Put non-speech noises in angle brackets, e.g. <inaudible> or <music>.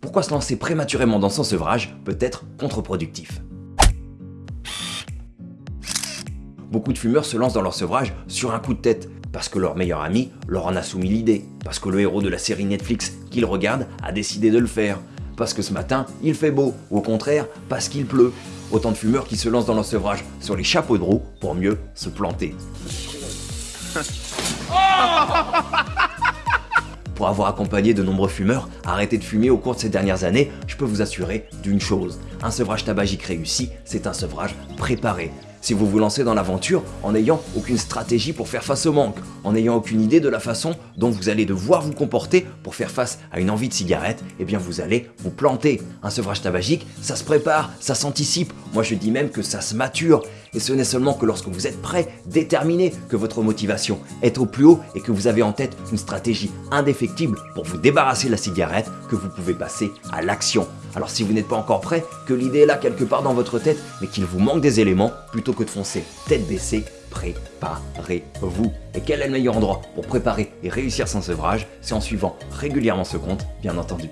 pourquoi se lancer prématurément dans son sevrage peut être contre-productif. Beaucoup de fumeurs se lancent dans leur sevrage sur un coup de tête, parce que leur meilleur ami leur en a soumis l'idée, parce que le héros de la série Netflix qu'ils regardent a décidé de le faire, parce que ce matin il fait beau, ou au contraire parce qu'il pleut. Autant de fumeurs qui se lancent dans leur sevrage sur les chapeaux de roue pour mieux se planter. <laughs> Avoir accompagné de nombreux fumeurs à arrêter de fumer au cours de ces dernières années, je peux vous assurer d'une chose, un sevrage tabagique réussi, c'est un sevrage préparé. Si vous vous lancez dans l'aventure en n'ayant aucune stratégie pour faire face au manque, en n'ayant aucune idée de la façon dont vous allez devoir vous comporter pour faire face à une envie de cigarette, eh bien vous allez vous planter. Un sevrage tabagique, ça se prépare, ça s'anticipe, moi je dis même que ça se mature. Et ce n'est seulement que lorsque vous êtes prêt, déterminé, que votre motivation est au plus haut et que vous avez en tête une stratégie indéfectible pour vous débarrasser de la cigarette que vous pouvez passer à l'action. Alors si vous n'êtes pas encore prêt, que l'idée est là quelque part dans votre tête, mais qu'il vous manque des éléments, plutôt que de foncer tête baissée, préparez-vous. Et quel est le meilleur endroit pour préparer et réussir son sevrage? C'est en suivant régulièrement ce compte, bien entendu.